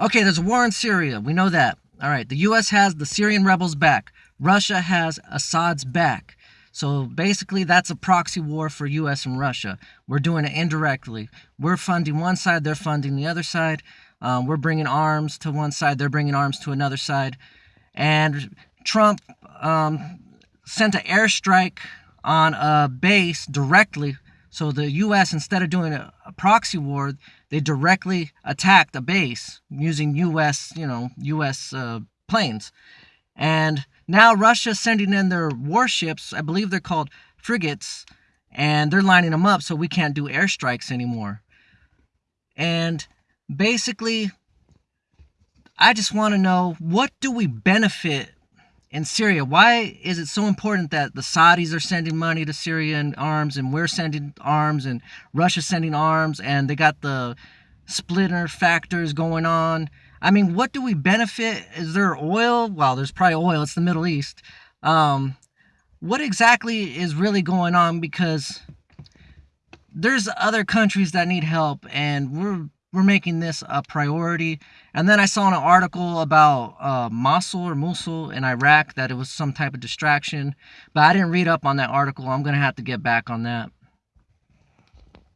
Okay, there's a war in Syria. We know that. All right, the U.S. has the Syrian rebels back. Russia has Assad's back. So basically, that's a proxy war for U.S. and Russia. We're doing it indirectly. We're funding one side, they're funding the other side. Um, we're bringing arms to one side, they're bringing arms to another side. And Trump um, sent an airstrike on a base directly. So the U.S., instead of doing a, a proxy war, they directly attacked a base using U.S., you know, U.S. Uh, planes. And now Russia's sending in their warships. I believe they're called frigates, and they're lining them up so we can't do airstrikes anymore. And basically, I just want to know what do we benefit in Syria? Why is it so important that the Saudis are sending money to Syria and arms, and we're sending arms, and Russia's sending arms, and they got the splitter factors going on? I mean, what do we benefit? Is there oil? Well, there's probably oil. It's the Middle East. Um, what exactly is really going on? Because there's other countries that need help, and we're we're making this a priority. And then I saw an article about uh, Mosul or Mosul in Iraq that it was some type of distraction, but I didn't read up on that article. I'm gonna have to get back on that.